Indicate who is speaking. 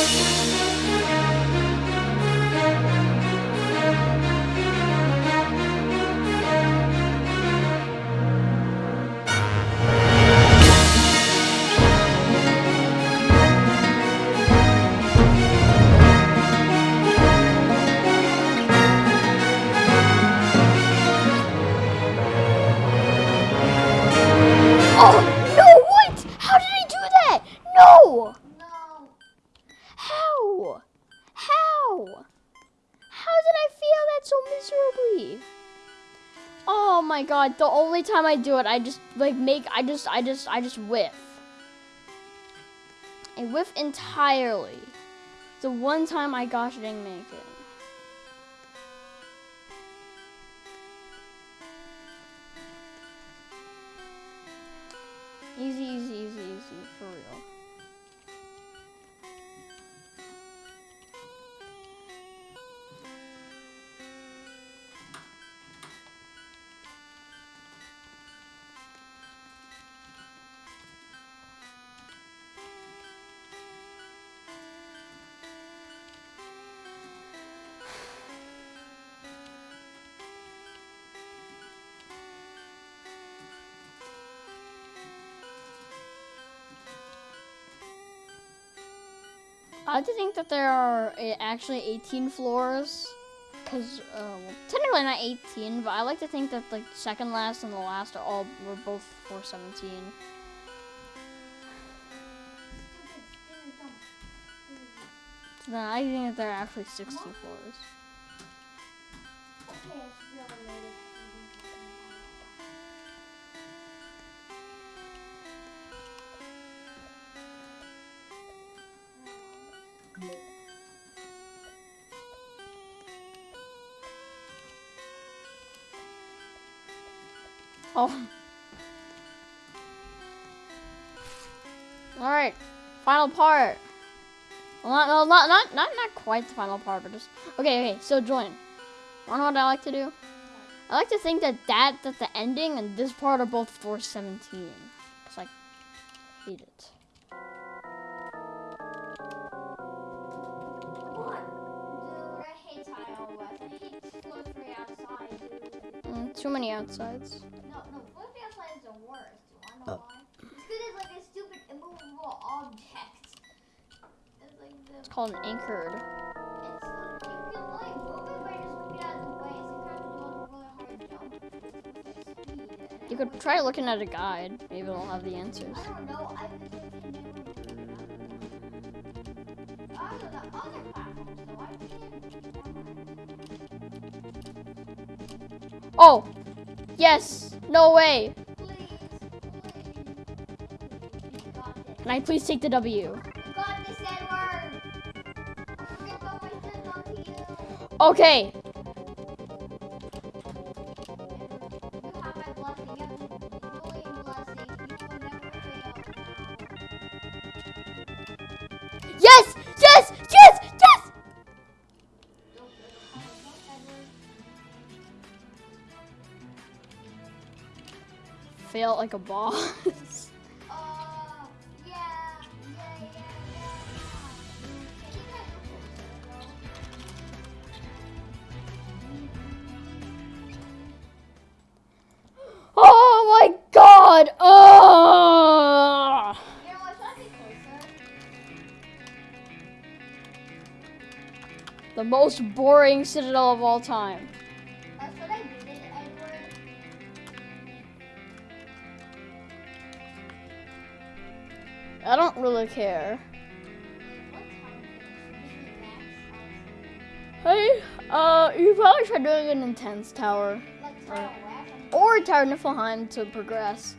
Speaker 1: Oh, so miserably? Oh my god, the only time I do it, I just like make, I just, I just, I just whiff. I whiff entirely. The one time I gosh didn't make it. I to think that there are uh, actually 18 floors. Because, uh, well, technically not 18, but I like to think that like second last and the last are all, were both 417. So then I think that there are actually 60 floors. Oh. All right, final part. Not, not, not, not, not quite the final part, but just okay. Okay, so join. Wanna know what I like to do? I like to think that that that the ending and this part are both 417. Cause I hate it. Too many outsides.
Speaker 2: No, no, flow free outside is the worst. Do you wanna know why? It's because it's like a stupid immovable object. It's like the.
Speaker 1: It's called an anchored.
Speaker 2: It's like you can only move it by just moving out of the way, so kind of do really hard jump with speed. and
Speaker 1: You could try looking at a guide. Maybe it'll have the answers.
Speaker 2: I don't know. I was just thinking. I don't know.
Speaker 1: Oh, yes. No way.
Speaker 2: Please, please. You got this.
Speaker 1: Can I please take the W?
Speaker 2: You Fail
Speaker 1: like a boss.
Speaker 2: Uh, yeah, yeah, yeah,
Speaker 1: oh my God.
Speaker 2: Closer?
Speaker 1: The most boring citadel of all time.
Speaker 2: I
Speaker 1: don't really care.
Speaker 2: What time is it? Max,
Speaker 1: Hey, uh, you probably try doing an intense tower.
Speaker 2: Like Tile West?
Speaker 1: or Tower Niflheim to progress.